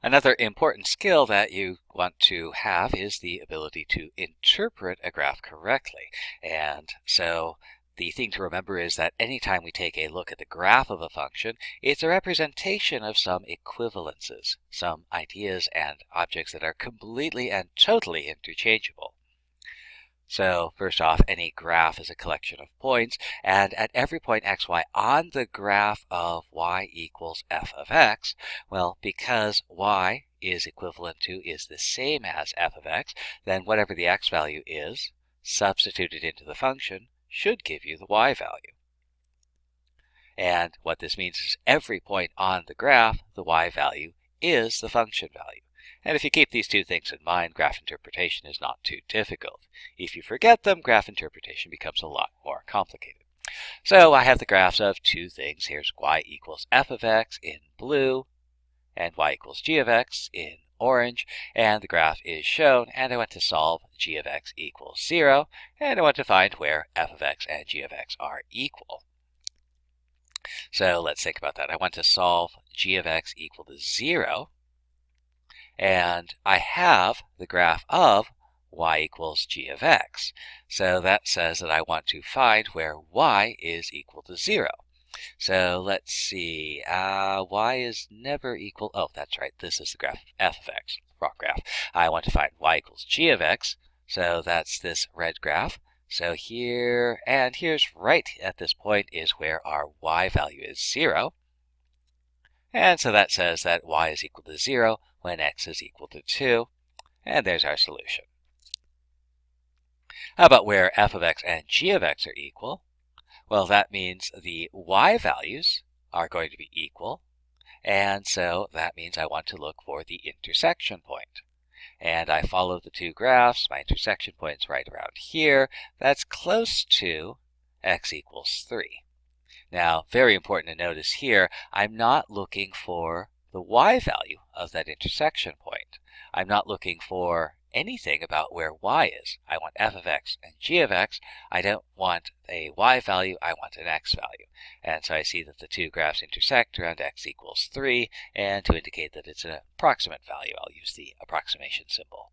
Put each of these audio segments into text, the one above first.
Another important skill that you want to have is the ability to interpret a graph correctly. And so the thing to remember is that anytime we take a look at the graph of a function, it's a representation of some equivalences, some ideas and objects that are completely and totally interchangeable. So first off, any graph is a collection of points, and at every point xy on the graph of y equals f of x, well, because y is equivalent to, is the same as f of x, then whatever the x value is, substituted into the function, should give you the y value. And what this means is every point on the graph, the y value is the function value. And if you keep these two things in mind, graph interpretation is not too difficult. If you forget them, graph interpretation becomes a lot more complicated. So I have the graphs of two things. Here's y equals f of x in blue, and y equals g of x in orange, and the graph is shown, and I want to solve g of x equals 0, and I want to find where f of x and g of x are equal. So let's think about that. I want to solve g of x equal to 0, and I have the graph of y equals g of x. So that says that I want to find where y is equal to 0. So let's see, uh, y is never equal, oh, that's right, this is the graph f of x, wrong graph. I want to find y equals g of x, so that's this red graph. So here, and here's right at this point is where our y value is 0. And so that says that y is equal to 0 when x is equal to 2. And there's our solution. How about where f of x and g of x are equal? Well, that means the y values are going to be equal. And so that means I want to look for the intersection point. And I follow the two graphs. My intersection point is right around here. That's close to x equals 3. Now, very important to notice here, I'm not looking for the y value of that intersection point. I'm not looking for anything about where y is. I want f of x and g of x. I don't want a y value, I want an x value. And so I see that the two graphs intersect around x equals 3, and to indicate that it's an approximate value, I'll use the approximation symbol.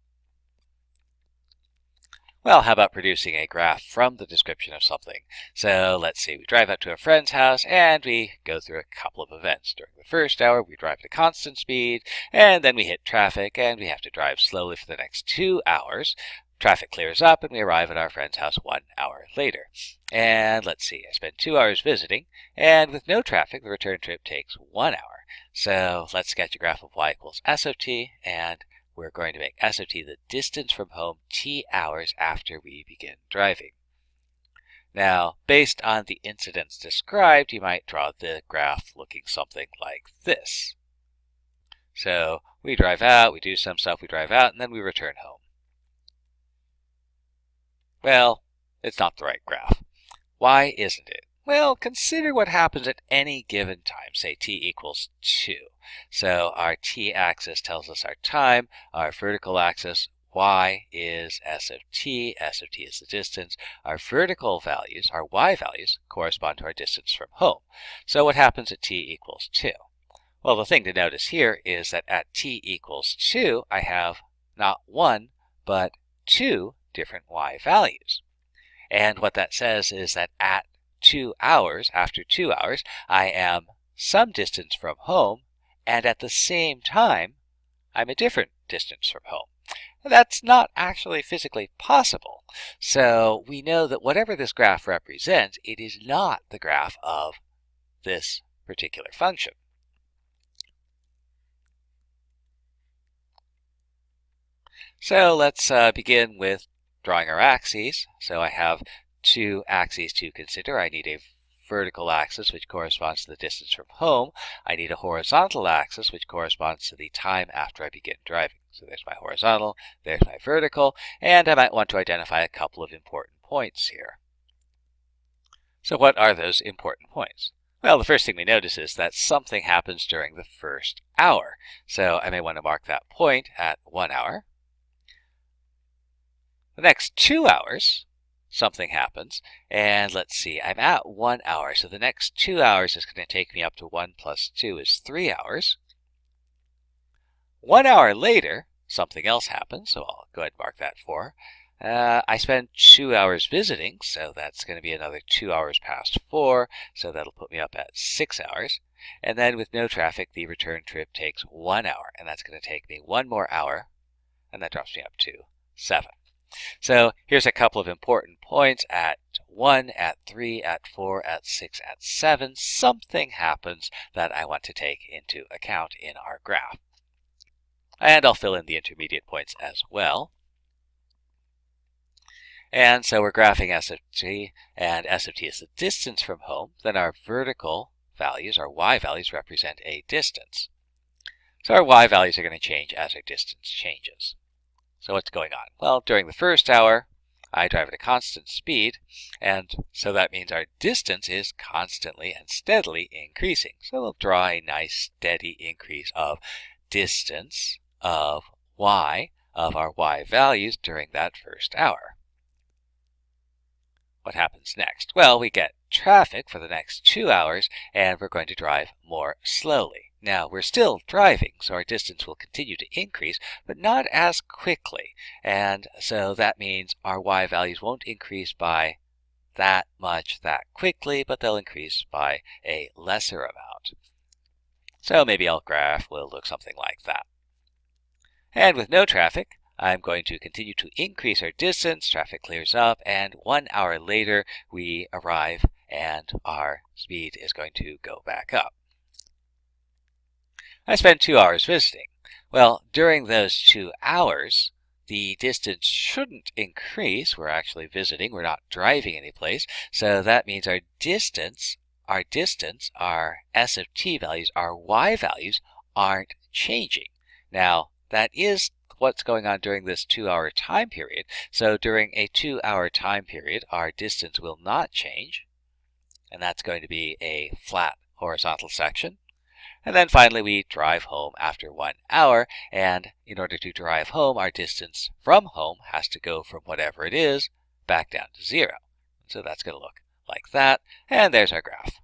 Well, how about producing a graph from the description of something? So let's see, we drive up to a friend's house and we go through a couple of events. During the first hour, we drive at a constant speed, and then we hit traffic and we have to drive slowly for the next two hours. Traffic clears up and we arrive at our friend's house one hour later. And let's see, I spend two hours visiting, and with no traffic, the return trip takes one hour. So let's sketch a graph of y equals s of t, and we're going to make s of t the distance from home t hours after we begin driving. Now, based on the incidents described, you might draw the graph looking something like this. So we drive out, we do some stuff, we drive out, and then we return home. Well, it's not the right graph. Why isn't it? Well, consider what happens at any given time, say t equals 2. So our t-axis tells us our time, our vertical axis y is s of t, s of t is the distance. Our vertical values, our y values, correspond to our distance from home. So what happens at t equals 2? Well, the thing to notice here is that at t equals 2, I have not one, but two different y values. And what that says is that at two hours, after two hours, I am some distance from home, and at the same time, I'm a different distance from home. That's not actually physically possible. So we know that whatever this graph represents, it is not the graph of this particular function. So let's uh, begin with drawing our axes. So I have two axes to consider. I need a vertical axis, which corresponds to the distance from home. I need a horizontal axis, which corresponds to the time after I begin driving. So there's my horizontal, there's my vertical, and I might want to identify a couple of important points here. So what are those important points? Well, the first thing we notice is that something happens during the first hour. So I may want to mark that point at one hour. The next two hours, something happens. And let's see, I'm at one hour. So the next two hours is going to take me up to 1 plus 2 is 3 hours. one hour later, something else happens, so I'll go ahead and mark that 4. Uh, I spend two hours visiting, so that's going to be another two hours past 4, so that'll put me up at 6 hours. And then with no traffic, the return trip takes one hour, and that's going to take me one more hour, and that drops me up to 7. So here's a couple of important points at 1, at 3, at 4, at 6, at 7. Something happens that I want to take into account in our graph. And I'll fill in the intermediate points as well. And so we're graphing S of t, and S of t is the distance from home. Then our vertical values, our y values, represent a distance. So our y values are going to change as our distance changes. So what's going on? Well, during the first hour, I drive at a constant speed, and so that means our distance is constantly and steadily increasing. So we'll draw a nice steady increase of distance of y, of our y values during that first hour. What happens next? Well, we get traffic for the next two hours, and we're going to drive more slowly. Now, we're still driving, so our distance will continue to increase, but not as quickly. And so that means our y values won't increase by that much that quickly, but they'll increase by a lesser amount. So maybe our graph will look something like that. And with no traffic, I'm going to continue to increase our distance, traffic clears up, and one hour later we arrive and our speed is going to go back up. I spent two hours visiting. Well, during those two hours, the distance shouldn't increase. We're actually visiting. We're not driving any place. So that means our distance, our distance, our S of t values, our y values aren't changing. Now, that is what's going on during this two hour time period. So during a two hour time period, our distance will not change. And that's going to be a flat horizontal section. And then finally, we drive home after one hour. And in order to drive home, our distance from home has to go from whatever it is back down to zero. So that's going to look like that. And there's our graph.